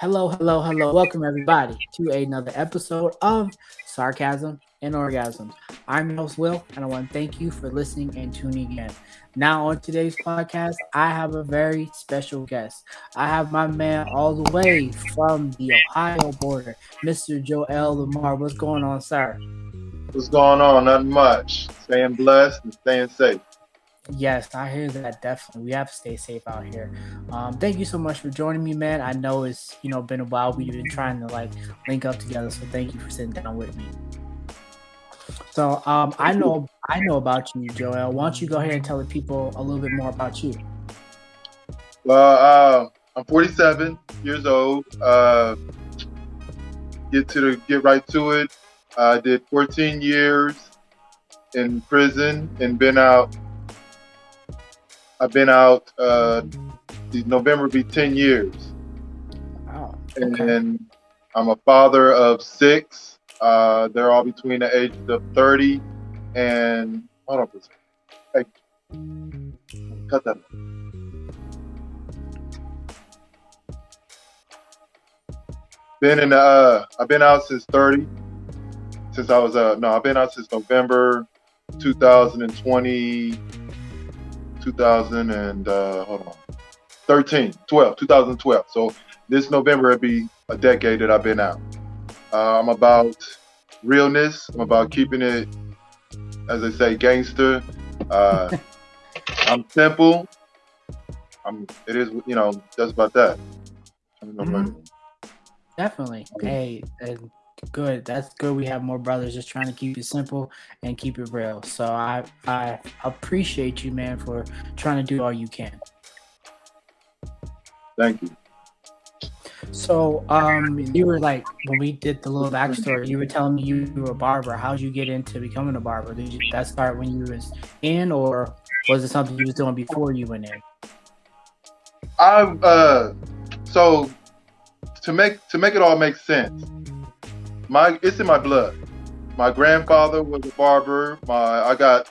Hello, hello, hello. Welcome, everybody, to another episode of Sarcasm and Orgasms. I'm your host, Will, and I want to thank you for listening and tuning in. Now, on today's podcast, I have a very special guest. I have my man all the way from the Ohio border, Mr. Joel Lamar. What's going on, sir? What's going on? Nothing much. Staying blessed and staying safe. Yes, I hear that definitely. We have to stay safe out here. Um, thank you so much for joining me, man. I know it's you know been a while. We've been trying to like link up together, so thank you for sitting down with me. So um, I know I know about you, Joel. Why don't you go ahead and tell the people a little bit more about you? Well, uh, I'm 47 years old. Uh, get to the get right to it. I did 14 years in prison and been out I've been out. Uh, November be ten years. Wow. Okay. And I'm a father of six. Uh, they're all between the ages of thirty and hold on for a second. Hey, cut that. Been in the, uh, I've been out since 30. Since I was uh no, I've been out since November 2020 2000 and uh, hold on, 13, 12, 2012. So this November it'll be a decade that I've been out. Uh, I'm about realness. I'm about keeping it, as I say, gangster. Uh, I'm simple. I'm. It is, you know, just about that. Mm-hmm. Definitely. Hey, and good. That's good. We have more brothers just trying to keep it simple and keep it real. So I I appreciate you, man, for trying to do all you can. Thank you. So um, you were like when we did the little backstory, you were telling me you were a barber. How'd you get into becoming a barber? Did you that start when you was in, or was it something you was doing before you went in? I uh, so to make to make it all make sense my it's in my blood. My grandfather was a barber. My I got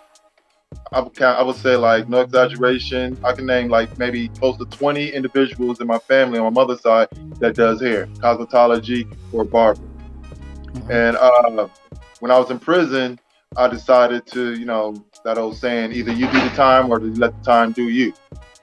I would count, I would say like no exaggeration. I can name like maybe close to 20 individuals in my family on my mother's side that does hair, cosmetology or barber. Mm-hmm. And uh, when I was in prison, I decided to, you know, that old saying, either you do the time or you let the time do you.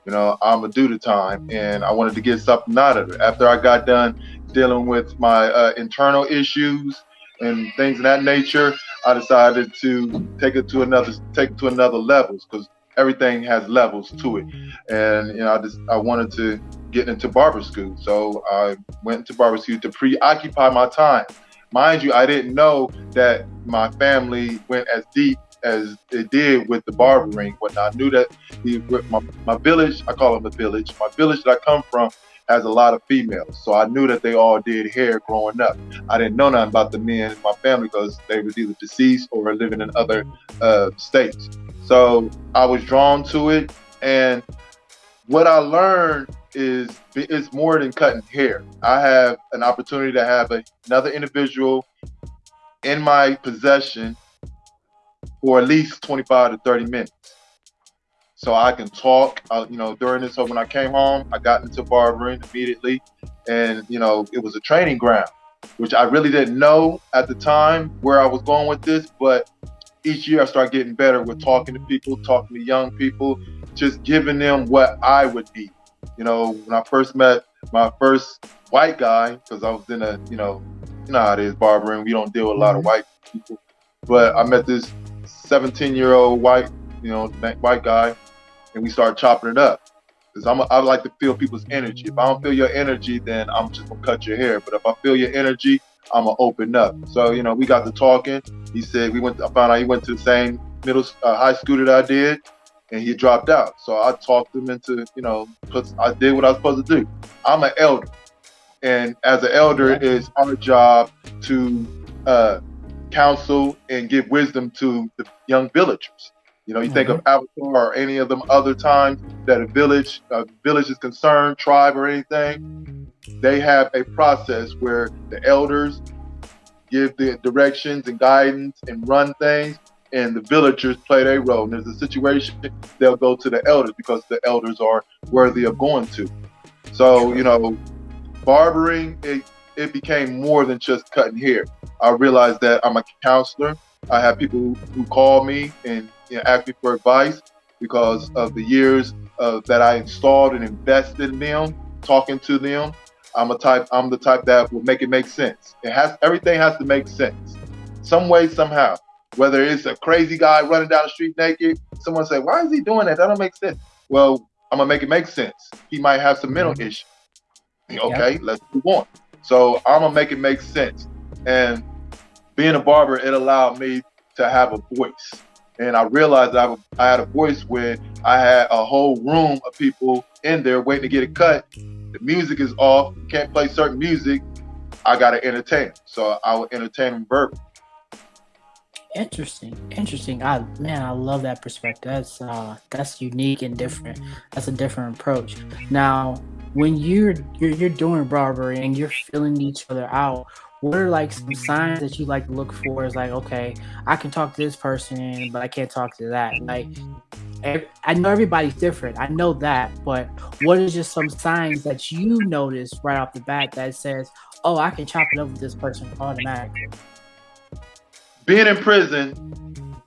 You know, I'm gonna do the time, and I wanted to get something out of it. After I got done dealing with my uh, internal issues and things of that nature, I decided to take it to another take it to another levels because everything has levels to it. And you know, I just I wanted to get into barber school, so I went to barber school to preoccupy my time. Mind you, I didn't know that my family went as deep as it did with the barbering. When I knew that the, my, my village, I call it the village, my village that I come from has a lot of females. So I knew that they all did hair growing up. I didn't know nothing about the men in my family because they were either deceased or living in other uh, states. So I was drawn to it. And what I learned is it's more than cutting hair. I have an opportunity to have a, another individual in my possession for at least 25 to 30 minutes so I can talk. Uh, you know, during this, so when I came home, I got into barbering immediately, and you know, it was a training ground, which I really didn't know at the time where I was going with this. But each year, I started getting better with talking to people, talking to young people, just giving them what I would be. You know, when I first met my first white guy, because I was in a, you know, you know how it is barbering. We don't deal with a lot of mm-hmm. white people, but I met this 17 year old white, you know, white guy and we start chopping it up. Because I'm a, I like to feel people's energy. If I don't feel your energy, then I'm just gonna cut your hair. But if I feel your energy, I'm gonna open up. So you know, we got to talking. He said we went. I found out he went to the same middle uh, high school that I did, and he dropped out. So I talked him into you know, cause I did what I was supposed to do. I'm an elder, and as an elder, it's our job to uh, counsel and give wisdom to the young villagers. You know, you think of mm-hmm. Avatar or any of them other times that a village, a village is concerned, tribe or anything, they have a process where the elders give the directions and guidance and run things, and the villagers play their role. And there's a situation, they'll go to the elders because the elders are worthy of going to. So, you know, barbering, it, it became more than just cutting hair. I realized that I'm a counselor. I have people who call me and you know, ask me for advice because of the years uh, that I installed and invested in them, talking to them. I'm a type. I'm the type that will make it make sense. It has everything has to make sense, some way, somehow. Whether it's a crazy guy running down the street naked, someone say, "Why is he doing that? That don't make sense." Well, I'm gonna make it make sense. He might have some mental mm-hmm. issues. Okay, yep. let's move on. So I'm gonna make it make sense. And being a barber, it allowed me to have a voice. And I realized I, I had a voice when I had a whole room of people in there waiting to get a cut. The music is off, can't play certain music. I got to entertain. So I would entertain them verbally. Interesting, interesting. I man, I love that perspective. That's uh, that's unique and different. That's a different approach. Now, when you're you're, you're doing barbering and you're filling each other out, what are like some signs that you like to look for? Is like, okay, I can talk to this person, but I can't talk to that. Like, I know everybody's different. I know that, but what is just some signs that you notice right off the bat that says, "Oh, I can chop it up with this person automatically"? Being in prison.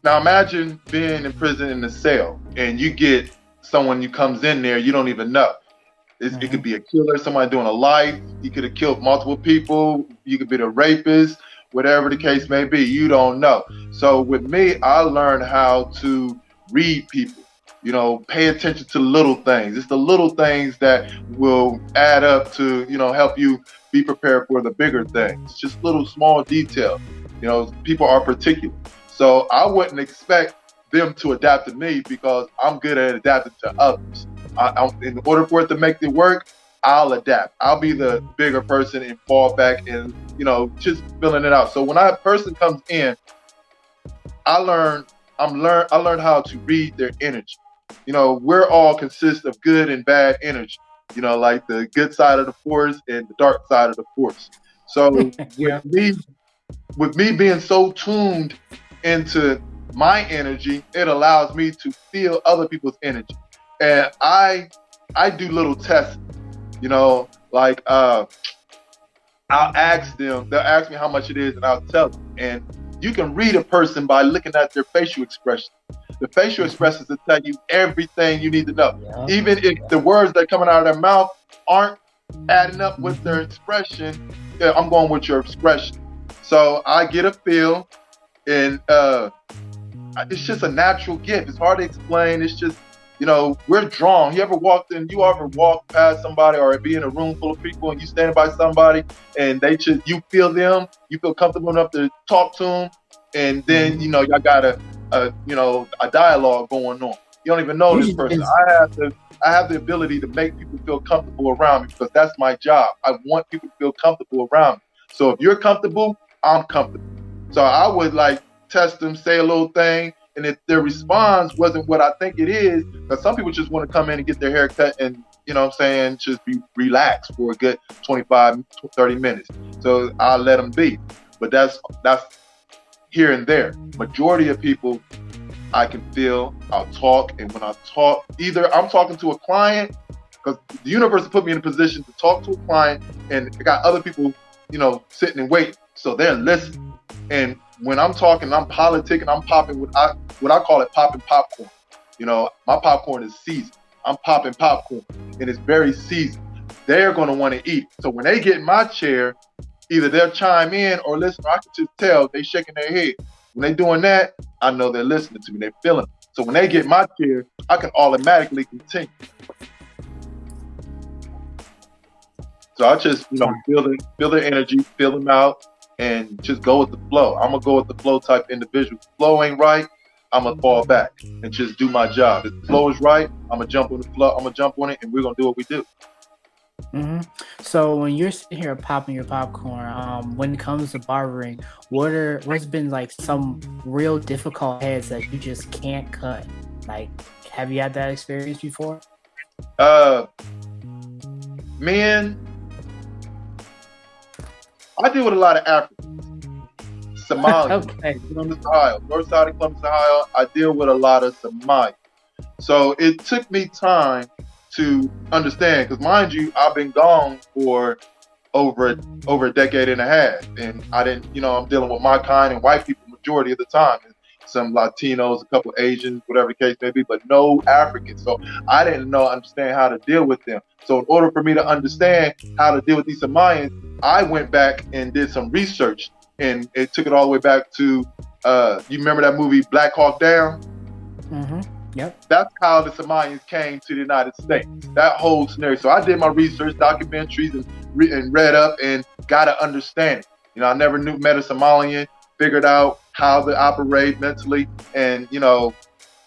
Now imagine being in prison in a cell, and you get someone who comes in there you don't even know. Mm-hmm. It could be a killer, somebody doing a life. You could have killed multiple people. You could be the rapist, whatever the case may be. You don't know. So with me, I learned how to read people. You know, pay attention to little things. It's the little things that will add up to, you know, help you be prepared for the bigger things. It's Just little small details. You know, people are particular. So I wouldn't expect them to adapt to me because I'm good at adapting to others. I, in order for it to make it work, I'll adapt. I'll be the bigger person and fall back and you know just filling it out. So when a person comes in, I learn. I'm learn. I learned how to read their energy. You know, we're all consist of good and bad energy. You know, like the good side of the force and the dark side of the force. So yeah. with me, with me being so tuned into my energy, it allows me to feel other people's energy and I I do little tests, you know, like uh, I'll ask them, they'll ask me how much it is, and I'll tell them. And you can read a person by looking at their facial expression. The facial expressions will tell you everything you need to know. Yeah. Even if the words that are coming out of their mouth aren't adding up with their expression, yeah, I'm going with your expression. So I get a feel, and uh, it's just a natural gift. It's hard to explain. It's just you know, we're drawn. You ever walked in, you ever walk past somebody or be in a room full of people and you stand by somebody and they just, you feel them, you feel comfortable enough to talk to them. And then, mm-hmm. you know, y'all got a, a, you know, a dialogue going on. You don't even know this person. I have the, I have the ability to make people feel comfortable around me because that's my job. I want people to feel comfortable around me. So if you're comfortable, I'm comfortable. So I would like test them, say a little thing, and if their response wasn't what I think it is, because some people just want to come in and get their hair cut and, you know what I'm saying, just be relaxed for a good 25, 30 minutes. So I'll let them be. But that's that's here and there. Majority of people I can feel, I'll talk, and when I talk, either I'm talking to a client, because the universe put me in a position to talk to a client, and I got other people, you know, sitting and waiting. So they're listening. And when I'm talking, I'm politicking, I'm popping what I what I call it popping popcorn. You know, my popcorn is seasoned. I'm popping popcorn and it's very seasoned. They're gonna want to eat. So when they get in my chair, either they'll chime in or listen. Or I can just tell they shaking their head. When they doing that, I know they're listening to me. They're feeling. So when they get my chair, I can automatically continue. So I just, you know, feel the feel their energy, feel them out, and just go with the flow. I'm gonna go with the flow type individual. Flow ain't right, I'm gonna fall back and just do my job. If the flow is right, I'm gonna jump on the flow. I'm gonna jump on it, and we're gonna do what we do. Mm-hmm. So when you're sitting here popping your popcorn, um, when it comes to barbering, what are what's been like some real difficult heads that you just can't cut? Like, have you had that experience before? Uh, men I deal with a lot of Africans, Somali, okay. Columbus, Ohio, north side of Columbus, Ohio. I deal with a lot of Somali. So it took me time to understand, because mind you, I've been gone for over over a decade and a half, and I didn't, you know, I'm dealing with my kind and white people majority of the time. And some Latinos, a couple Asians, whatever the case may be, but no Africans. So I didn't know, understand how to deal with them. So in order for me to understand how to deal with these Samayans, I went back and did some research, and it took it all the way back to, uh, you remember that movie Black Hawk Down? Mm-hmm. Yep. That's how the Samayans came to the United States. That whole scenario. So I did my research, documentaries, and, re- and read up and got to understand it. You know, I never knew met a Somalian, figured out how they operate mentally, and you know,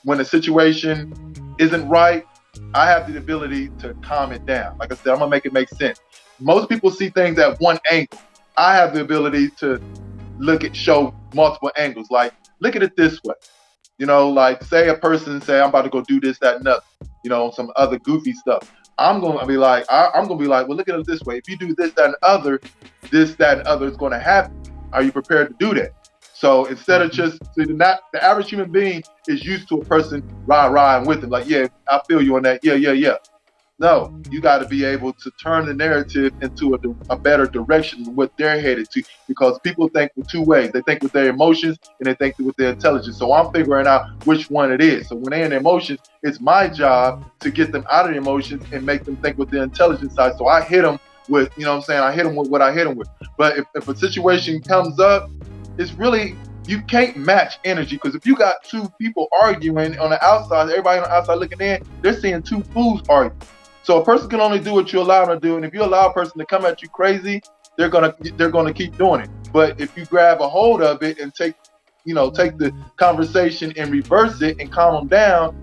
when the situation isn't right, I have the ability to calm it down. Like I said, I'm gonna make it make sense. Most people see things at one angle. I have the ability to look at show multiple angles. Like, look at it this way. You know, like say a person say I'm about to go do this, that, and that. You know, some other goofy stuff. I'm gonna be like, I, am gonna be like, well, look at it this way. If you do this, that, and other, this, that, and other is gonna happen. Are you prepared to do that? So instead of just not, the average human being is used to a person rah rah with them, like, yeah, I feel you on that. Yeah, yeah, yeah. No, you got to be able to turn the narrative into a, a, better direction than what they're headed to because people think with two ways. They think with their emotions and they think with their intelligence. So I'm figuring out which one it is. So when they're in emotions, it's my job to get them out of the emotions and make them think with their intelligence side. So I hit them with, you know what I'm saying? I hit them with what I hit them with. But if, if a situation comes up, it's really you can't match energy because if you got two people arguing on the outside, everybody on the outside looking in, they're seeing two fools argue. So a person can only do what you allow them to do, and if you allow a person to come at you crazy, they're gonna they're gonna keep doing it. But if you grab a hold of it and take, you know, take the conversation and reverse it and calm them down,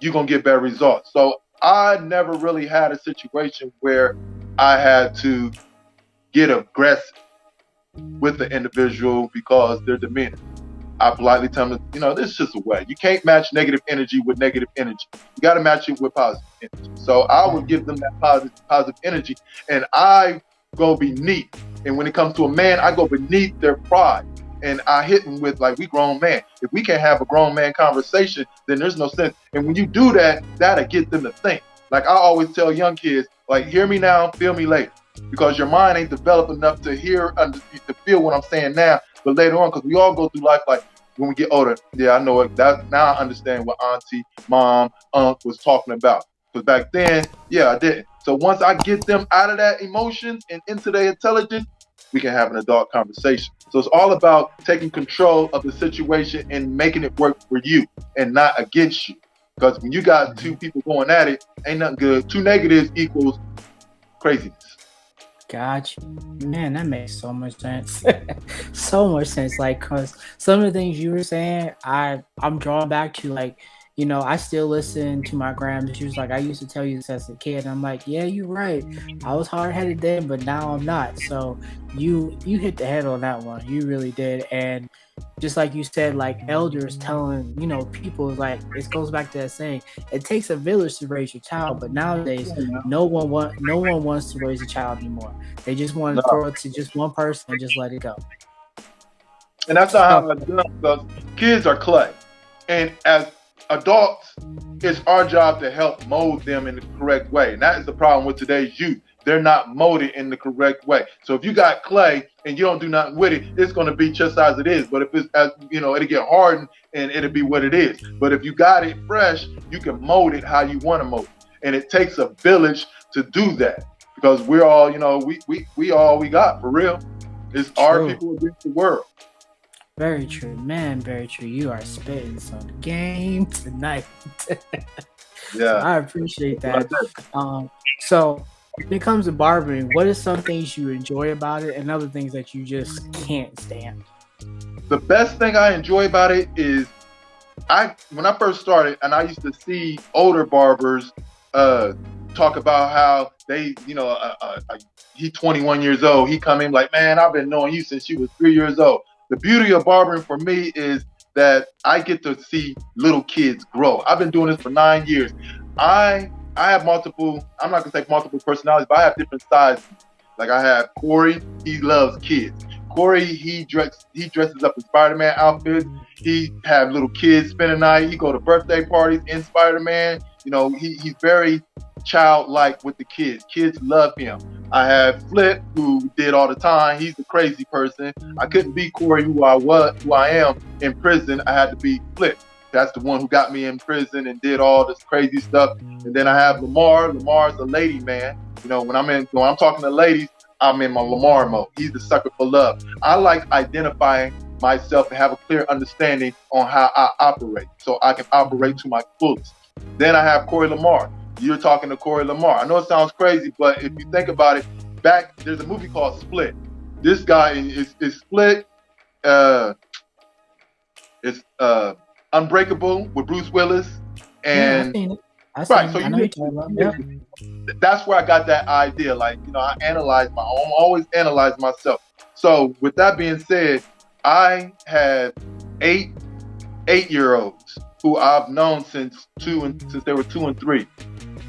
you're gonna get better results. So I never really had a situation where I had to get aggressive with the individual because they're demeanor. I politely tell them, you know, this is just a way. You can't match negative energy with negative energy. You got to match it with positive energy. So I would mm-hmm. give them that positive, positive energy, and I go beneath. And when it comes to a man, I go beneath their pride, and I hit them with like, we grown man. If we can't have a grown man conversation, then there's no sense. And when you do that, that'll get them to think. Like I always tell young kids, like, hear me now, feel me later, because your mind ain't developed enough to hear, to feel what I'm saying now but later on, because we all go through life like when we get older, yeah, I know it. That now I understand what auntie, mom, aunt was talking about. Because back then, yeah, I didn't. So once I get them out of that emotions and into their intelligence, we can have an adult conversation. So it's all about taking control of the situation and making it work for you and not against you. Because when you got two people going at it, ain't nothing good. Two negatives equals craziness. Gotcha. Man, that makes so much sense. so much sense. Like, cause some of the things you were saying, I I'm drawn back to like, you know, I still listen to my grandma. She was like, I used to tell you this as a kid. And I'm like, yeah, you're right. I was hard headed then, but now I'm not. So you you hit the head on that one. You really did. And just like you said, like elders telling, you know, people like it goes back to that saying, it takes a village to raise your child, but nowadays no one want no one wants to raise a child anymore. They just want to no. throw it to just one person and just let it go. And that's not how it's done because kids are clay. And as adults, it's our job to help mold them in the correct way. And that is the problem with today's youth they're not molded in the correct way. So if you got clay and you don't do nothing with it, it's going to be just as it is. But if it's as you know, it'll get hardened and it'll be what it is. But if you got it fresh, you can mold it how you want to mold it. And it takes a village to do that because we're all, you know, we we we all we got for real. It's true. our people against the world. Very true, man. Very true. You are spitting some game tonight. yeah, so I appreciate that. Um, so when it comes to barbering, what are some things you enjoy about it and other things that you just can't stand? The best thing I enjoy about it is I when I first started and I used to see older barbers uh, talk about how they, you know, uh, uh, uh he 21 years old. He come in like, man, I've been knowing you since you was three years old. The beauty of barbering for me is that I get to see little kids grow. I've been doing this for nine years. I I have multiple. I'm not gonna say multiple personalities, but I have different sides. Like I have Corey. He loves kids. Corey, he dress he dresses up in Spider-Man outfits. He have little kids spend a night. He go to birthday parties in Spider-Man. You know, he, he's very childlike with the kids. Kids love him. I have Flip, who did all the time. He's the crazy person. I couldn't be Corey, who I was, who I am in prison. I had to be Flip. That's the one who got me in prison and did all this crazy stuff. And then I have Lamar. Lamar's a lady man. You know, when I'm in, when I'm talking to ladies, I'm in my Lamar mode. He's the sucker for love. I like identifying myself and have a clear understanding on how I operate, so I can operate to my fullest. Then I have Corey Lamar. You're talking to Corey Lamar. I know it sounds crazy, but if you think about it, back there's a movie called Split. This guy is, is Split. Uh, it's uh, Unbreakable with Bruce Willis, and yeah, right. So you, yeah. that's where I got that idea. Like you know, I analyze my, I always analyze myself. So with that being said, I have eight eight year olds who I've known since two and since they were two and three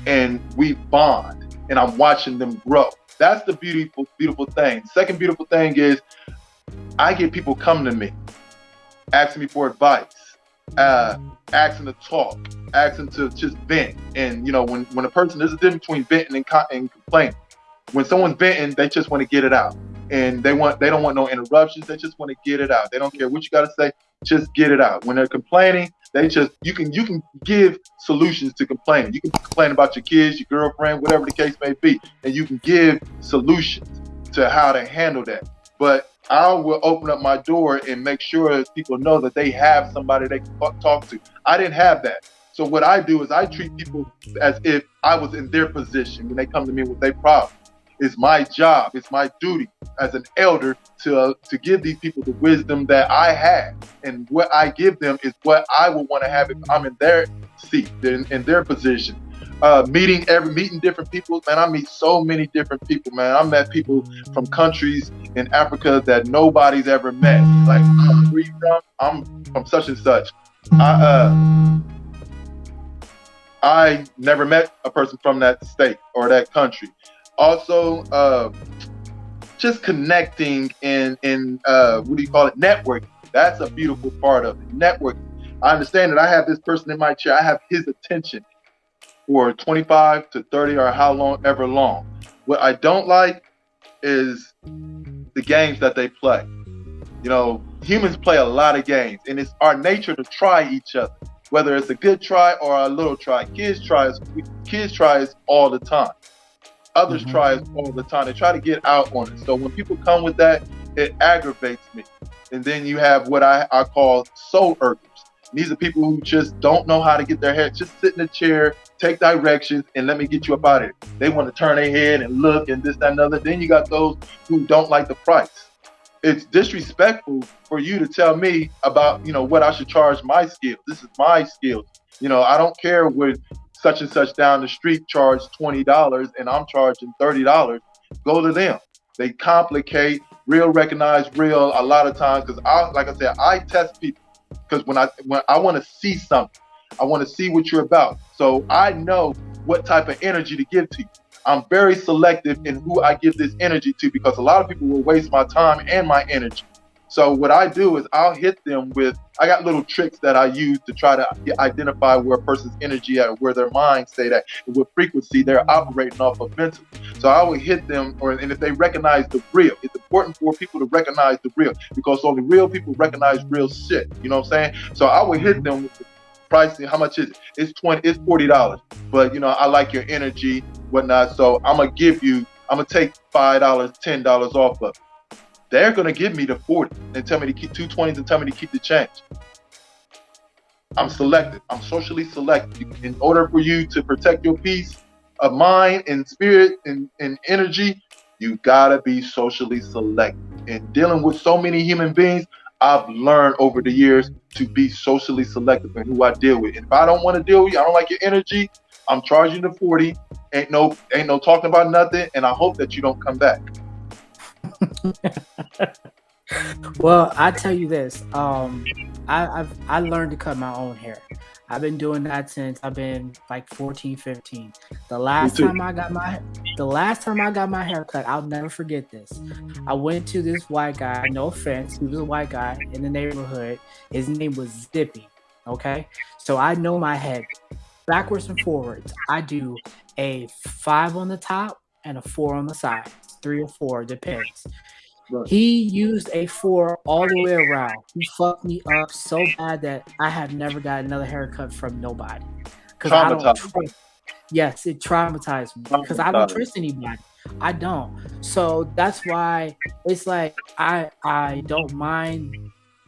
and we bond and I'm watching them grow. That's the beautiful, beautiful thing. Second beautiful thing is I get people come to me, asking me for advice, uh, asking to talk, asking to just vent. And you know, when when a person there's a difference between venting and, co- and complaining. When someone's venting, they just want to get it out, and they want they don't want no interruptions. They just want to get it out. They don't care what you got to say. Just get it out. When they're complaining, they just you can you can give solutions to complaining. You can complain about your kids, your girlfriend, whatever the case may be, and you can give solutions to how to handle that. But I will open up my door and make sure people know that they have somebody they can talk to. I didn't have that. So what I do is I treat people as if I was in their position when they come to me with their problem. It's my job, it's my duty as an elder to uh, to give these people the wisdom that I have, and what I give them is what I would want to have if I'm in their seat, in, in their position. Uh, meeting every meeting different people, man. I meet so many different people, man. I met people from countries in Africa that nobody's ever met. Like, I'm from? I'm from such and such. I uh, I never met a person from that state or that country also uh, just connecting and in uh, what do you call it networking that's a beautiful part of it networking i understand that i have this person in my chair i have his attention for 25 to 30 or how long ever long what i don't like is the games that they play you know humans play a lot of games and it's our nature to try each other whether it's a good try or a little try kids try kids try all the time Others mm-hmm. try it all the time. They try to get out on it. So when people come with that, it aggravates me. And then you have what I, I call soul irkers. These are people who just don't know how to get their head, just sit in a chair, take directions, and let me get you up out of it. They want to turn their head and look and this, that, and other. Then you got those who don't like the price. It's disrespectful for you to tell me about, you know, what I should charge my skills. This is my skills. You know, I don't care what such and such down the street charge $20 and I'm charging $30, go to them. They complicate, real recognize real a lot of times because I like I said, I test people because when I when I want to see something, I want to see what you're about. So I know what type of energy to give to you. I'm very selective in who I give this energy to because a lot of people will waste my time and my energy. So what I do is I'll hit them with I got little tricks that I use to try to identify where a person's energy at, where their mind state at, what frequency they're operating off of mentally. So I would hit them, or and if they recognize the real, it's important for people to recognize the real because only real people recognize real shit. You know what I'm saying? So I would hit them with the pricing. How much is it? It's twenty. It's forty dollars. But you know I like your energy, whatnot. So I'm gonna give you. I'm gonna take five dollars, ten dollars off of it they're going to give me the 40 and tell me to keep 220s and tell me to keep the change. I'm selective. I'm socially selective. In order for you to protect your peace of mind and spirit and, and energy, you gotta be socially selective. In dealing with so many human beings, I've learned over the years to be socially selective in who I deal with. And if I don't want to deal with you, I don't like your energy, I'm charging the 40. Ain't no ain't no talking about nothing, and I hope that you don't come back. Well, I tell you this. Um, I, I've I learned to cut my own hair. I've been doing that since I've been like 14, 15. The last time I got my the last time I got my hair cut, I'll never forget this. I went to this white guy, no offense, he was a white guy in the neighborhood. His name was Zippy. Okay. So I know my head backwards and forwards. I do a five on the top and a four on the three or four, depends. Right. He used a four all the way around. He fucked me up so bad that I have never got another haircut from nobody. Because I don't trust. Yes, it traumatized me because I don't trust anybody. I don't. So that's why it's like I I don't mind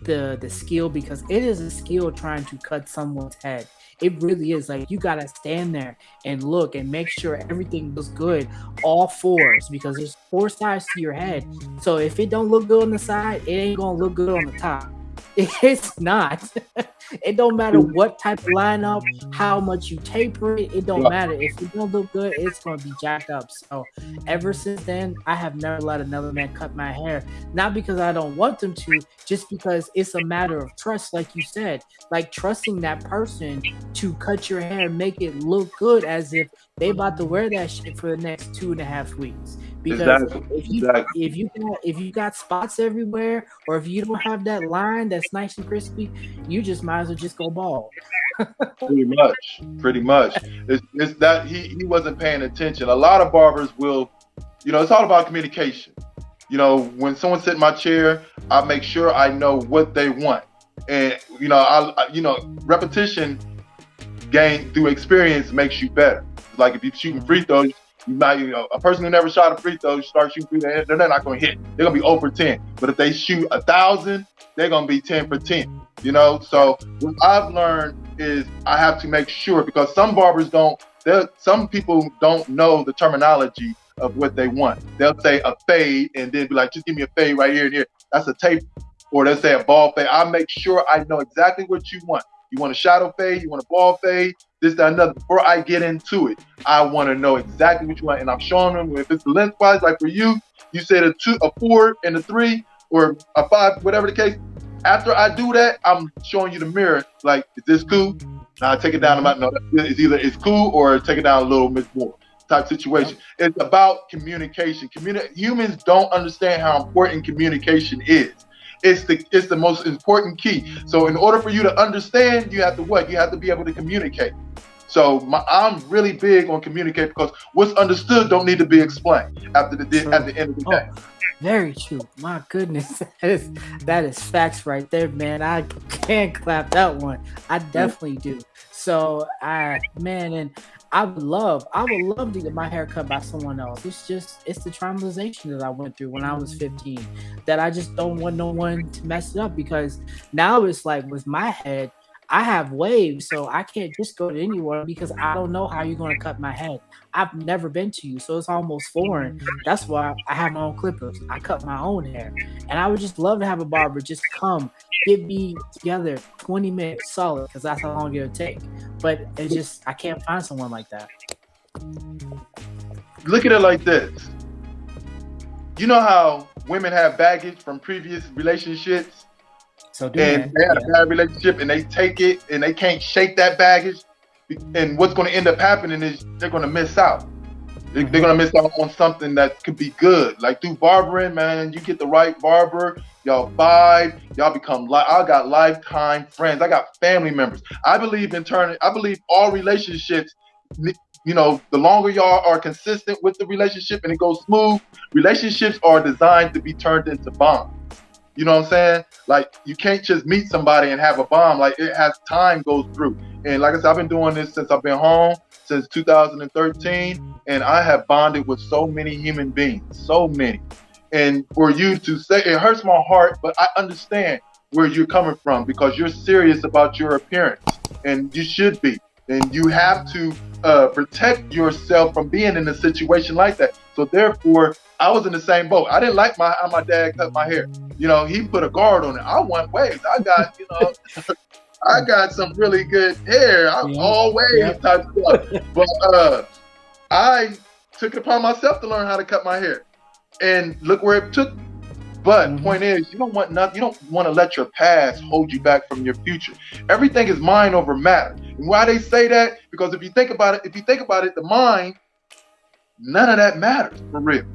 the the skill because it is a skill trying to cut someone's head. It really is like you gotta stand there and look and make sure everything looks good, all fours, because there's four sides to your head. So if it don't look good on the side, it ain't gonna look good on the top. It's not. it don't matter what type of lineup, how much you taper it. It don't matter. If it don't look good, it's gonna be jacked up. So ever since then, I have never let another man cut my hair. Not because I don't want them to, just because it's a matter of trust, like you said, like trusting that person to cut your hair, make it look good, as if they about to wear that shit for the next two and a half weeks. Because exactly. if you exactly. if you got if you got spots everywhere, or if you don't have that line that's nice and crispy, you just might as well just go bald. pretty much, pretty much. It's, it's that he he wasn't paying attention. A lot of barbers will, you know, it's all about communication. You know, when someone sit in my chair, I make sure I know what they want, and you know, I you know, repetition gain through experience makes you better. Like if you're shooting free throws, you might, you know, a person who never shot a free throw start shooting free throws, they're not going to hit. They're going to be over 10. But if they shoot a thousand, they're going to be 10 for 10. You know, so what I've learned is I have to make sure because some barbers don't. Some people don't know the terminology of what they want. They'll say a fade and then be like, just give me a fade right here and here. That's a tape. Or they'll say a ball fade. I make sure I know exactly what you want. You want a shadow fade, you want a ball fade, this, that, another. Before I get into it, I want to know exactly what you want. And I'm showing them if it's lengthwise, like for you, you said a two, a four, and a three, or a five, whatever the case. After I do that, I'm showing you the mirror. Like, is this cool? Now I take it down mm-hmm. about no, it's either it's cool or take it down a little bit more type situation. It's about communication. Communi- humans don't understand how important communication is. It's the it's the most important key. So in order for you to understand, you have to what? You have to be able to communicate. So my, I'm really big on communicate because what's understood don't need to be explained after the at the end of the oh, day. Oh, very true. My goodness, that is that is facts right there, man. I can clap that one. I definitely do. So I man, and I would love, I would love to get my hair cut by someone else. It's just, it's the traumatization that I went through when I was 15 that I just don't want no one to mess it up because now it's like with my head, I have waves, so I can't just go to anyone because I don't know how you're going to cut my head. I've never been to you, so it's almost foreign. That's why I have my own clippers. I cut my own hair, and I would just love to have a barber just come get me together 20 minutes solid because that's how long it'll take. But it's just I can't find someone like that. Look at it like this. You know how women have baggage from previous relationships so and they had yeah. a bad relationship and they take it and they can't shake that baggage. And what's going to end up happening is they're going to miss out. They, are going to miss out on something that could be good. Like through barbering, man, you get the right barber, y'all vibe, y'all become like I got lifetime friends. I got family members. I believe in turning. I believe all relationships you know, the longer y'all are consistent with the relationship and it goes smooth, relationships are designed to be turned into bonds. You know what I'm saying? Like you can't just meet somebody and have a bomb. Like it has time goes through. And like I said, I've been doing this since I've been home since 2013, and I have bonded with so many human beings, so many. And for you to say it hurts my heart, but I understand where you're coming from because you're serious about your appearance, and you should be. And you have to uh, protect yourself from being in a situation like that. So therefore, I was in the same boat. I didn't like my how my dad cut my hair. You know, he put a guard on it. I want waves. I got, you know, I got some really good hair. I'm yeah. all waves yeah. type stuff. But uh, I took it upon myself to learn how to cut my hair. And look where it took but mm-hmm. point is, you don't want nothing. You don't want to let your past hold you back from your future. Everything is mind over matter. And why they say that? Because if you think about it, if you think about it, the mind, none of that matters for real.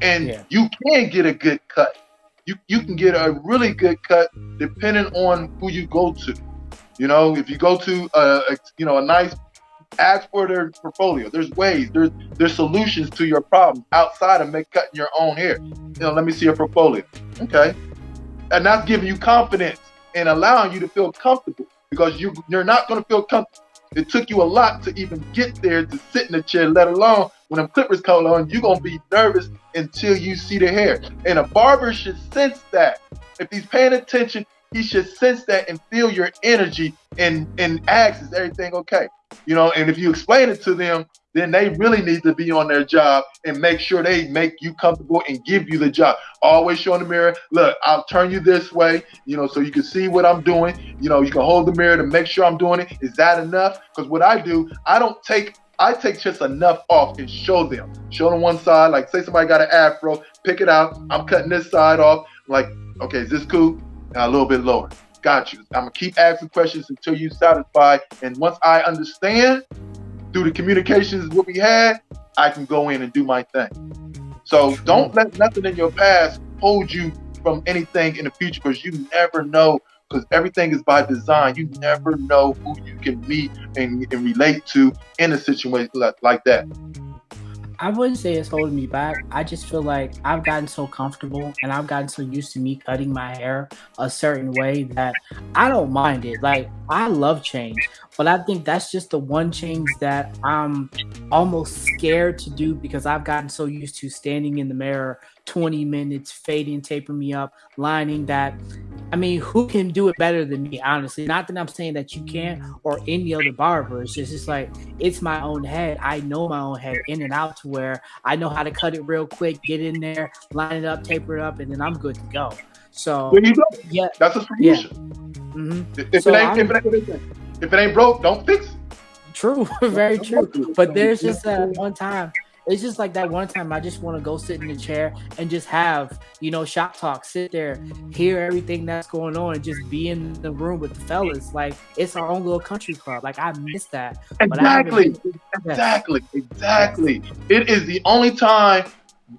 And yeah. you can get a good cut. You you can get a really good cut depending on who you go to. You know, if you go to a, a you know a nice Ask for their portfolio. There's ways. There's there's solutions to your problem outside of make cutting your own hair. You know, let me see your portfolio. Okay, and that's giving you confidence and allowing you to feel comfortable because you you're not going to feel comfortable. It took you a lot to even get there to sit in the chair, let alone when them clippers come on, you're gonna be nervous until you see the hair. And a barber should sense that. If he's paying attention, he should sense that and feel your energy and and ask, is everything okay? You know, and if you explain it to them, then they really need to be on their job and make sure they make you comfortable and give you the job. Always show in the mirror, look, I'll turn you this way, you know, so you can see what I'm doing. You know, you can hold the mirror to make sure I'm doing it. Is that enough? Because what I do, I don't take I take just enough off and show them. Show them one side, like say somebody got an afro, pick it out. I'm cutting this side off. like, okay, is this cool? Now a little bit lower. Got you. I'm gonna keep asking questions until you satisfied. And once I understand through the communications what we had, I can go in and do my thing. So don't let nothing in your past hold you from anything in the future because you never know because everything is by design. You never know who you can meet and, and relate to in a situation like, like that. I wouldn't say it's holding me back. I just feel like I've gotten so comfortable and I've gotten so used to me cutting my hair a certain way that I don't mind it. Like I love change, but I think that's just the one change that I'm almost scared to do because I've gotten so used to standing in the mirror 20 minutes, fading, taping me up, lining that. I mean, who can do it better than me, honestly? Not that I'm saying that you can't or any other barber. It's just, it's like, it's my own head. I know my own head in and out to where I know how to cut it real quick, get in there, line it up, taper it up, and then I'm good to go. So, you go. yeah, that's a solution. Yeah. Mm-hmm. If, so it ain't, if, it ain't, if it ain't broke, don't fix it. True, very true. But there's just that one time it's just like that one time I just want to go sit in the chair and just have, you know, shop talk, sit there, hear everything that's going on, and just be in the room with the fellas. Like it's our own little country club. Like I miss that. Exactly. Exactly. Exactly. It is the only time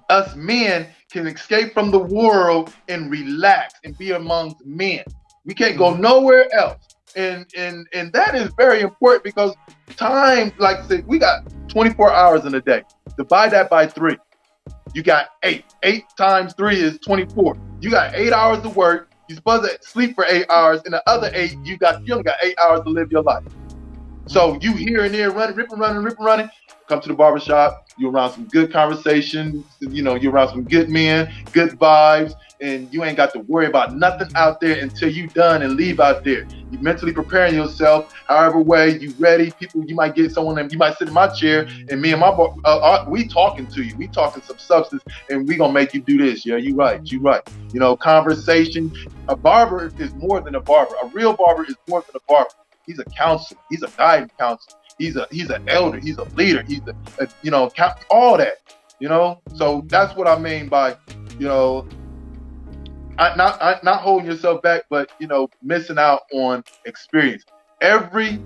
us men can escape from the world and relax and be amongst men. We can't go mm-hmm. nowhere else. And and and that is very important because time, like I said, we got 24 hours in a day. Divide that by three. You got eight. Eight times three is 24. You got eight hours to work. You're supposed to sleep for eight hours. And the other eight, you got you only got eight hours to live your life. So you here and there running, ripping, running, ripping, running. Come to the barbershop. You're around some good conversation. You know, you're around some good men, good vibes and you ain't got to worry about nothing out there until you done and leave out there. You mentally preparing yourself, however way you ready. People, you might get someone and you might sit in my chair and me and my uh, uh, we talking to you. We talking some substance and we gonna make you do this. Yeah, you right. You right. You know, conversation. A barber is more than a barber. A real barber is more than a barber. He's a counselor. He's a guidance counselor. He's a he's an elder. He's a leader. He's a, a you know all that. You know, so that's what I mean by you know not not holding yourself back, but you know, missing out on experience. Every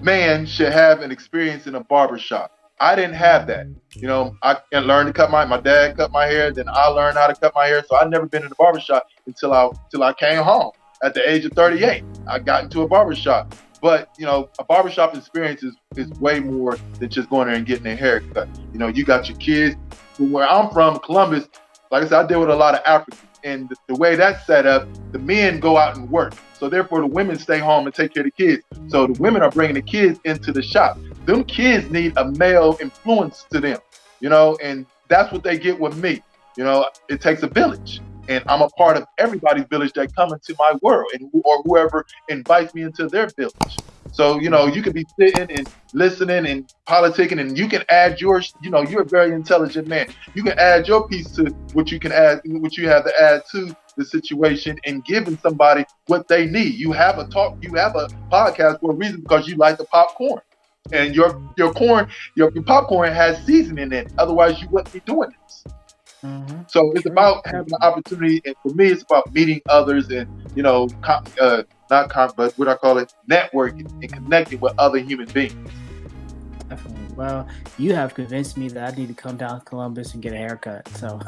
man should have an experience in a barber shop. I didn't have that. You know, I learned to cut my my dad cut my hair, then I learned how to cut my hair. So I never been in a barber shop until I until I came home at the age of 38. I got into a barber shop. But you know, a barbershop experience is, is way more than just going there and getting a haircut. You know, you got your kids. From Where I'm from, Columbus, like I said, I deal with a lot of Africans and the, the way that's set up, the men go out and work. So therefore, the women stay home and take care of the kids. So the women are bringing the kids into the shop. Them kids need a male influence to them, you know, and that's what they get with me. You know, it takes a village, and I'm a part of everybody's village that come into my world, and or whoever invites me into their village. So, you know, you could be sitting and listening and politicking and you can add your, you know, you're a very intelligent man. You can add your piece to what you can add, what you have to add to the situation and giving somebody what they need. You have a talk, you have a podcast for a reason because you like the popcorn. And your your corn, your, your popcorn has seasoning in it. Otherwise, you wouldn't be doing this. Mm-hmm. So it's about having an opportunity, and for me, it's about meeting others and you know, uh, not con- but what I call it, networking and connecting with other human beings. Definitely. Well, you have convinced me that I need to come down to Columbus and get a haircut. So,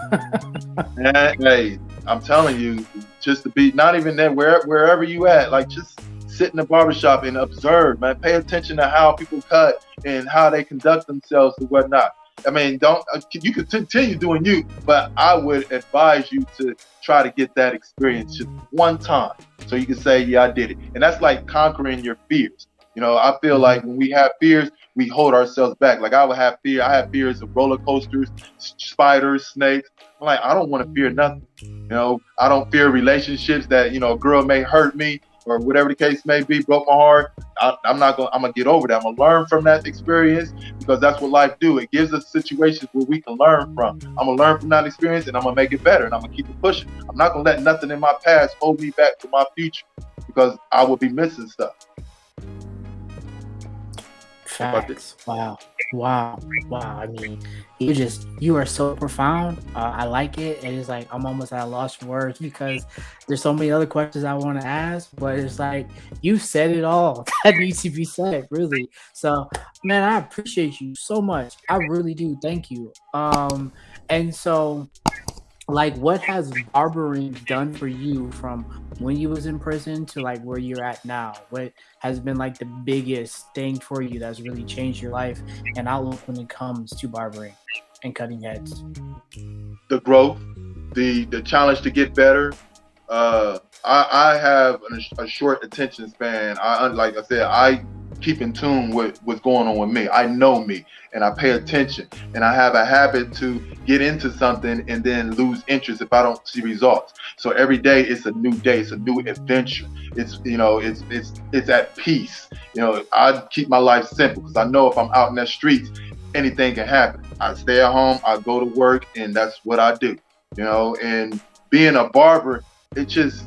hey, I'm telling you, just to be not even there, where, wherever you at, like just sit in the barbershop and observe, man. Pay attention to how people cut and how they conduct themselves and whatnot. I mean, don't uh, you can continue doing you, but I would advise you to try to get that experience just one time, so you can say, "Yeah, I did it." And that's like conquering your fears. You know, I feel like when we have fears, we hold ourselves back. Like I would have fear. I have fears of roller coasters, spiders, snakes. I'm like, I don't want to fear nothing. You know, I don't fear relationships that you know a girl may hurt me or whatever the case may be, broke my heart. I, am not gonna. I'm gonna get over that. I'm gonna learn from that experience because that's what life do. It gives us situations where we can learn from. I'm gonna learn from that experience and I'm gonna make it better and I'm gonna keep it pushing. I'm not gonna let nothing in my past hold me back to my future because I will be missing stuff. Facts. Wow. Wow. Wow. I mean, you just you are so profound. Uh, I like it. And it's like I'm almost at a loss for words because there's so many other questions I want to ask, but it's like you said it all that needs to be said, really. So man, I appreciate you so much. I really do. Thank you. Um, and so like what has barbering done for you from when you was in prison to like where you're at now? What has been like the biggest thing for you that's really changed your life and outlook when it comes to barbering and cutting heads? The growth the the challenge to get better uh i i have a, a short attention span i like i said i keep in tune with what's going on with me. I know me and I pay attention and I have a habit to get into something and then lose interest if I don't see results. So every day it's a new day, it's a new adventure. It's you know, it's it's it's at peace. You know, I keep my life simple because I know if I'm out in the streets, anything can happen. I stay at home, I go to work, and that's what I do. You know, and being a barber, it just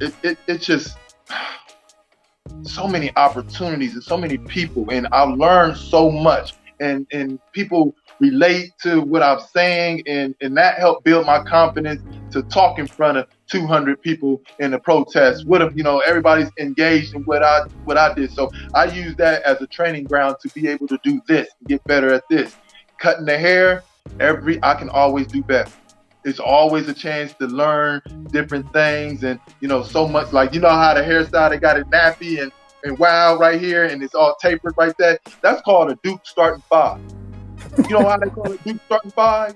it, it, it just so many opportunities and so many people and I've learned so much. And and people relate to what I'm saying and and that helped build my confidence to talk in front of 200 people in the protest. What if you know everybody's engaged in what I what I did. So I use that as a training ground to be able to do this get better at this. Cutting the hair every I can always do better it's always a chance to learn different things and you know so much like you know how the hairstyle they got it nappy and and wow right here and it's all tapered right there that's called a duke starting five. You know how they call it duke starting five?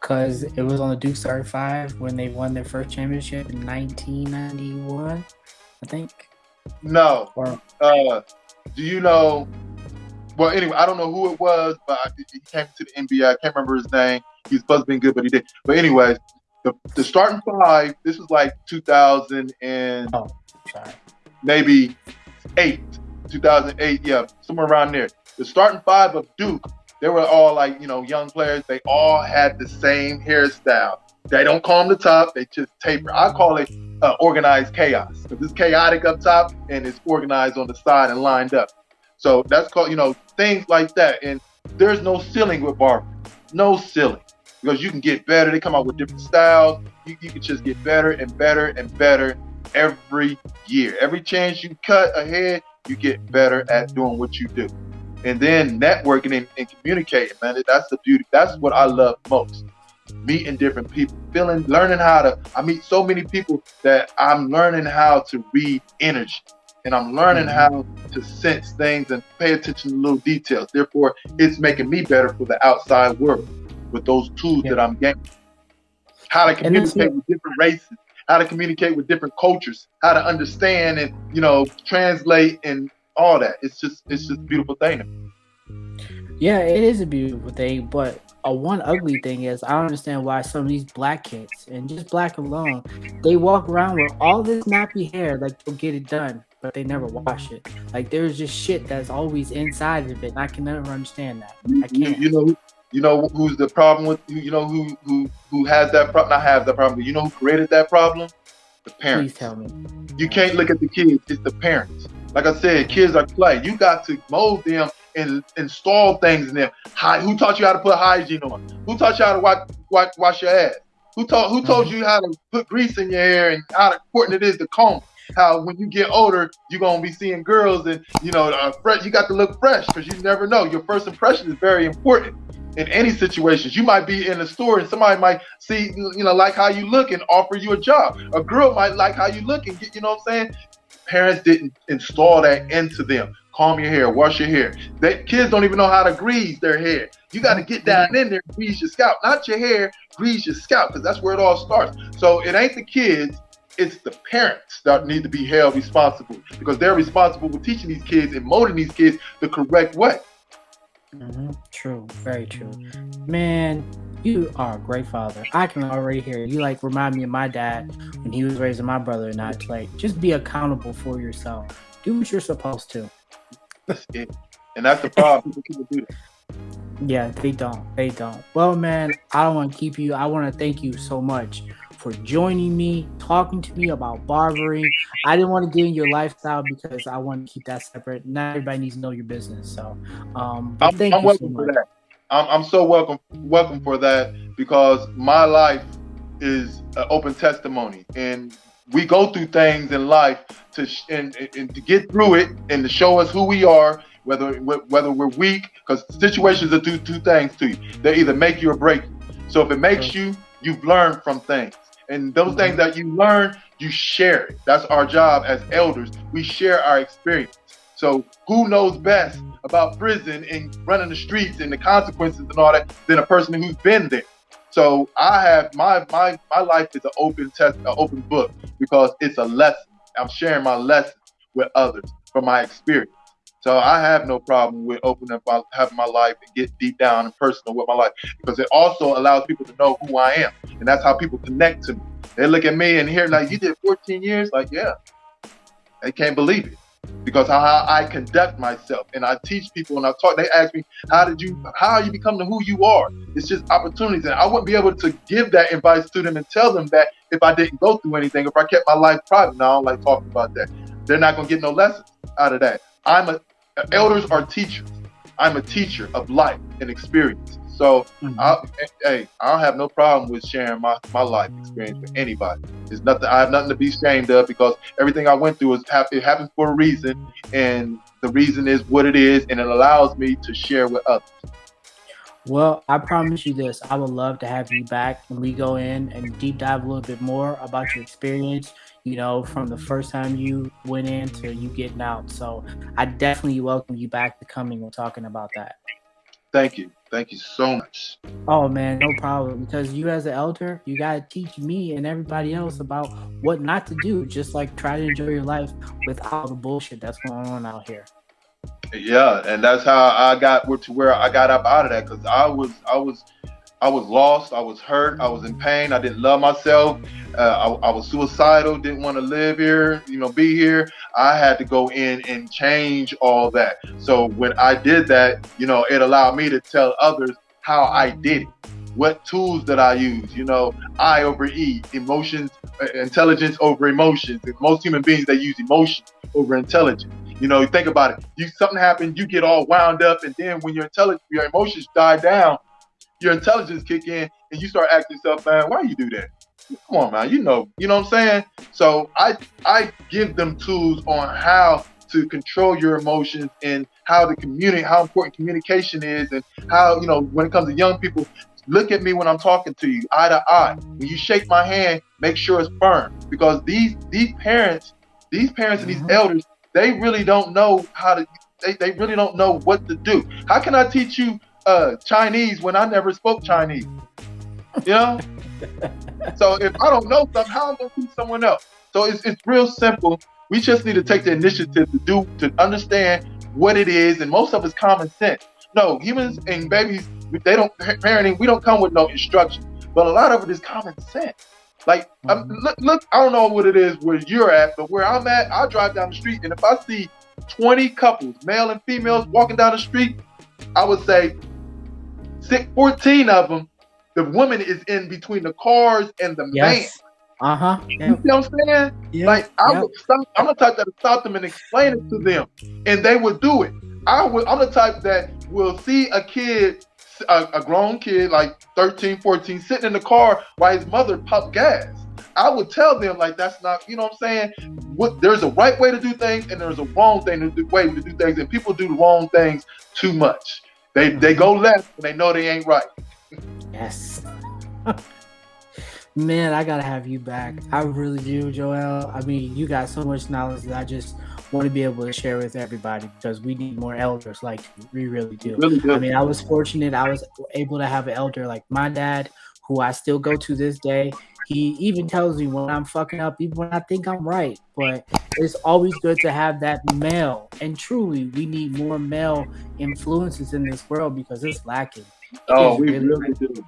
Because it was on the duke starting five when they won their first championship in 1991 i think. No. Or, uh do you know well anyway i don't know who it was but he came to the nba i can't remember his name he's supposed to be good, but he did. But anyways, the, the starting five, this was like 2000 and oh, maybe eight, 2008, yeah, somewhere around there. The starting five of Duke, they were all like, you know, young players. They all had the same hairstyle. They don't comb the top, they just taper. I call it uh, organized chaos because it's chaotic up top and it's organized on the side and lined up. So that's called, you know, things like that. And there's no ceiling with barber, no ceiling because you can get better. They come out with different styles. You, you can just get better and better and better every year. Every chance you cut ahead, you get better at doing what you do. And then networking and, and communicating, man, that's the beauty. That's what I love most. Meeting different people, feeling, learning how to. I meet so many people that I'm learning how to read energy and I'm learning mm-hmm. how to sense things and pay attention to little details. Therefore, it's making me better for the outside world with those tools yeah. that I'm getting. How to communicate with different races, how to communicate with different cultures, how to understand and you know translate and all that. It's just it's just a beautiful thing. Yeah, it is a beautiful thing, but a one ugly thing is I don't understand why some of these black kids and just black alone, they walk around with all this nappy hair like they'll get it done, but they never wash it. Like there's just shit that's always inside of it. And I can never understand that. I can't. You know, you know who's the problem with you know who who who has that problem? Not have that problem, but you know who created that problem? The parents. Please tell me. You can't look at the kids; it's the parents. Like I said, kids are clay. You got to mold them and install things in them. Hi, who taught you how to put hygiene on? Who taught you how to wash, wash, wash your ass? Who taught who told mm-hmm. you how to put grease in your hair and how important it is to comb? How when you get older, you're gonna be seeing girls and you know, uh, fresh. You got to look fresh because you never know. Your first impression is very important in any situations. You might be in a store and somebody might see, you know, like how you look and offer you a job. A girl might like how you look and get, you know what I'm saying? parents didn't install that into them. Comb your hair, wash your hair. They, kids don't even know how to grease their hair. You got to get down in there, grease your scalp, not your hair, grease your scalp, because that's where it all starts. So it ain't the kids, it's the parents that need to be held responsible because they're responsible for teaching these kids and molding these kids the correct way. Mm-hmm. True, very true. Man, you are a great father. I can already hear you. like remind me of my dad when he was raising my brother and I. Like, just be accountable for yourself. Do what you're supposed to. That's it. And that's the problem. People do that. Yeah, they don't. They don't. Well, man, I don't want to keep you. I want to thank you so much for joining me, talking to me about barbering. I didn't want to get in your lifestyle because I want to keep that separate. Not everybody needs to know your business. So, um, I'm, thank I'm you welcome so for much. that. I'm, I'm so welcome welcome for that because my life is an open testimony and we go through things in life to sh- and, and, and to get through it and to show us who we are whether whether we're weak because situations will do two things to you they either make you or break you so if it makes you you've learned from things and those things that you learn you share it that's our job as elders we share our experience so who knows best about prison and running the streets and the consequences and all that than a person who's been there so I have my my my life is an open test, an open book because it's a lesson. I'm sharing my lesson with others from my experience. So I have no problem with opening up, my, having my life and get deep down and personal with my life because it also allows people to know who I am, and that's how people connect to me. They look at me and hear like, "You did 14 years," like, yeah, they can't believe it because how I conduct myself and I teach people and I talk. They ask me, "How did you? How you become the who you are?" It's just opportunities, and I wouldn't be able to give that advice to them and tell them that if I didn't go through anything, if I kept my life private. Now I don't like talking about that. They're not gonna get no lessons out of that. I'm a elders are teachers. I'm a teacher of life and experience. So, Mhm. I, hey, I don't have no problem with sharing my, my life experience with anybody. It's nothing. I have nothing to be ashamed of because everything I went through is hap- it happens for a reason, and the reason is what it is, and it allows me to share with others. Well, I promise you this. I would love to have you back when we go in and deep dive a little bit more about your experience, you know, from the first time you went in to you getting out. So I definitely welcome you back to coming and talking about that. Thank you. Thank you so much. Oh man, no problem. Because you as an elder, you gotta teach me and everybody else about what not to do. Just like try to enjoy your life without the bullshit that's going on out here. Yeah, and that's how I got to where I got up out of that because I was I was I was lost, I was hurt, I was in pain, I didn't love myself, uh, I, I was suicidal, didn't want to live here, you know, be here. I had to go in and change all that. So when I did that, you know, it allowed me to tell others how I did it. What tools that I use? You know, I over E, emotions, uh, intelligence over emotions. Most human beings they use emotion over intelligence. You know, think about it. You something happened, you get all wound up, and then when your intelligence, your emotions die down, your intelligence kick in, and you start asking yourself, man, why you do that? Come on, man. You know, you know what I'm saying. So I I give them tools on how to control your emotions and how to communicate, how important communication is, and how you know when it comes to young people. Look at me when I'm talking to you, eye to eye. When you shake my hand, make sure it's firm because these these parents, these parents and these Mhm. elders, they really don't know how to. They, they really don't know what to do. How can I teach you uh, Chinese when I never spoke Chinese? You know. so if I don't know something, how am I gonna teach someone else? So it's it's real simple. We just need to take the initiative to do to understand what it is, and most of it's common sense. No, humans and babies, they don't parenting. We don't come with no instruction, but a lot of it is common sense. Like, um, Mhm. look, look, I don't know what it is where you're at, but where I'm at, I drive down the street, and if I see 20 couples, male and females, walking down the street, I would say six, 14 of them, the woman is in between the cars and the man. Uh huh. You see what I'm saying? Yeah. Like I Yep. would, stop, I'm the type that stop them and explain it to them, and they would do it. I would, I'm the type that will see a kid, a, a grown kid like 13, 14, sitting in the car while his mother pump gas. I would tell them like that's not, you know what I'm saying? What there's a right way to do things and there's a wrong thing to do, way to do things, and people do the wrong things too much. They mm-hmm. they go left and they know they ain't right. Yes. Man, I gotta have you back. I really do, Joel. I mean, you got so much knowledge that I just want to be able to share with everybody because we need more elders like you. We really do. Really I mean, I was fortunate. I was able to have an elder like my dad, who I still go to this day. He even tells me when I'm fucking up, even when I think I'm right. But it's always good to have that male. And truly, we need more male influences in this world because it's lacking. Oh, we really, really do.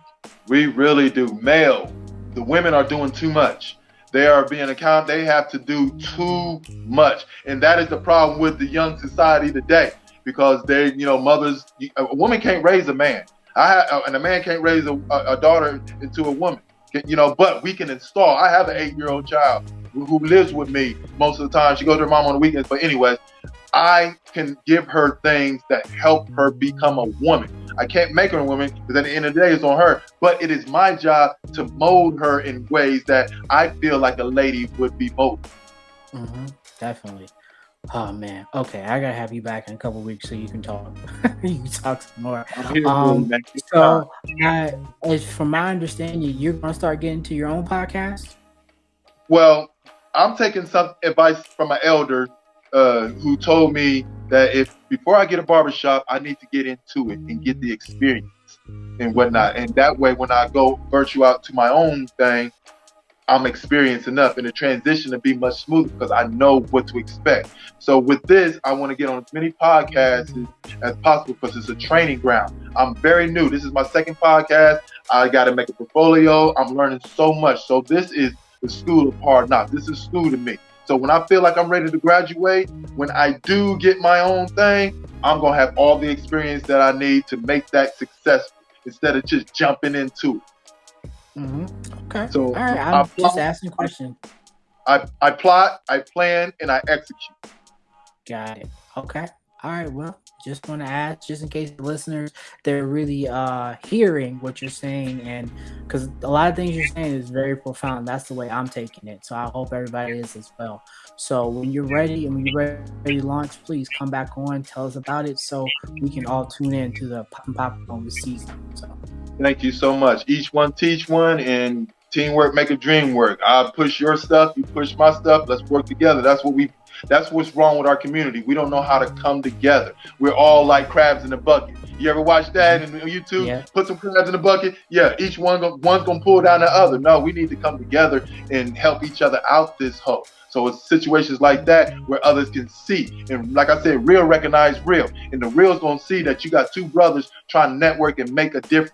We really do. Male. The women are doing too much. They are being account. They have to do too much, and that is the problem with the young society today. Because they, you know, mothers. A woman can't raise a man. I and a man can't raise a, a daughter into a woman. You know, but we can install. I have an eight-year-old child who, lives with me most of the time. She goes to her mom on the weekends. But anyways, I can give her things that help her become a woman. I can't make her a woman because at the end of the day, it's on her. But it is my job to mold her in ways that I feel like a lady would be molded. Mm-hmm, definitely. Oh man. Okay, I gotta have you back in a couple weeks so you can talk. you can talk some more. Um, so, I, as from my understanding, you're gonna start getting to your own podcast. Well, I'm taking some advice from an elder uh, who told me that if before I get a barbershop, I need to get into it and get the experience and whatnot. And that way, when I go virtue out to my own thing, I'm experienced enough in the transition to be much smoother because I know what to expect. So with this, I want to get on as many podcasts as, possible because it's a training ground. I'm very new. This is my second podcast. I got to make a portfolio. I'm learning so much. So this is the school of hard knocks. This is school to me. So when I feel like I'm ready to graduate, when I do get my own thing, I'm gonna have all the experience that I need to make that successful instead of just jumping into it. Mm-hmm. Okay. So all right, I'm I just asking a question. I, I plot, I plan, and I execute. Got it. Okay. All right. Well, just want to ask, just in case the listeners they're really uh hearing what you're saying, and because a lot of things you're saying is very profound. That's the way I'm taking it. So I hope everybody is as well. So when you're ready and when you're ready to launch, please come back on, tell us about it, so we can all tune in to the pop and pop on the season. So thank you so much. Each one teach one, and teamwork make a dream work. I push your stuff, you push my stuff. Let's work together. That's what we that's what's wrong with our community. We don't know how to come together. We're all like crabs in a bucket. You ever watch that on YouTube? Yeah. Put some crabs in a bucket. Yeah, each one one's gonna pull down the other. No, we need to come together and help each other out this hole. So it's situations like that where others can see. And like I said, real recognize real. And the real's gonna see that you got two brothers trying to network and make a difference.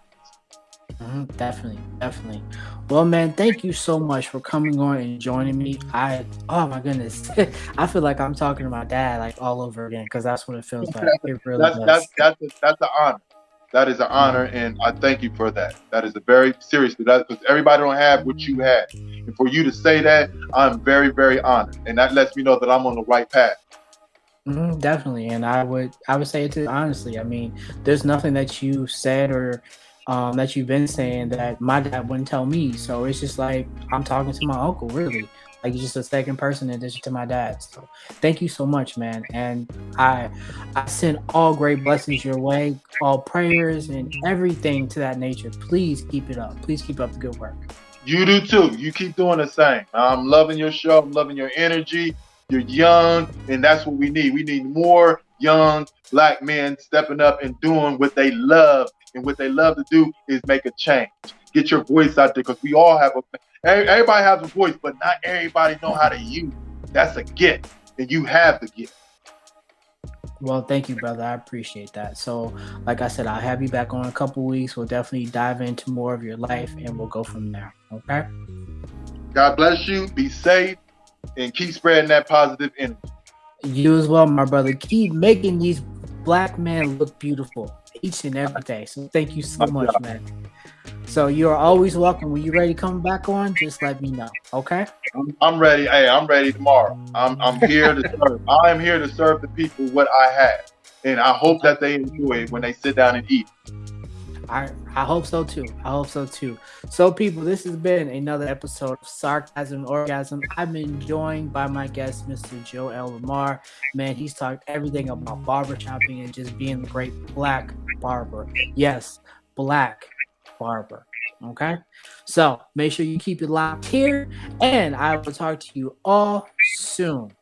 Mm-hmm, definitely, definitely. Well, man, thank you so much for coming on and joining me. I, oh my goodness, I feel like I'm talking to my dad like all over again because that's what it feels like. It really that's, does. That's that's a, that's an honor. That is an honor, and I thank you for that. That is a very seriously that because everybody don't have what you had, and for you to say that, I'm very very honored, and that lets me know that I'm on the right path. Mm-hmm, definitely, and I would I would say it to honestly. I mean, there's nothing that you said or um, that you've been saying that my dad wouldn't tell me. So it's just like I'm talking to my uncle, really. Like he's just a second person in addition to my dad. So thank you so much, man. And I I send all great blessings your way, all prayers and everything to that nature. Please keep it up. Please keep up the good work. You do too. You keep doing the same. I'm loving your show. I'm loving your energy. You're young, and that's what we need. We need more young black men stepping up and doing what they love and what they love to do is make a change. Get your voice out there because we all have a everybody has a voice, but not everybody know how to use. It. That's a gift, and you have the gift. Well, thank you, brother. I appreciate that. So, like I said, I'll have you back on a couple weeks. We'll definitely dive into more of your life, and we'll go from there. Okay. God bless you. Be safe, and keep spreading that positive energy. You as well, my brother. Keep making these black men look beautiful each and every day. So thank you so much, man. So you are always welcome. When you're ready to come back on, just let me know. Okay? I'm, I'm ready. Hey, I'm ready tomorrow. I'm I'm here to serve. I am here to serve the people what I have. And I hope that they enjoy it when they sit down and eat. I I hope so too. I hope so too. So people, this has been another episode of Sarcasm Orgasm. I've been joined by my guest, Mr. Joel Lamar. Man, he's talked everything about barber shopping and just being a great black barber. Yes, black barber. Okay. So make sure you keep it locked here, and I will talk to you all soon.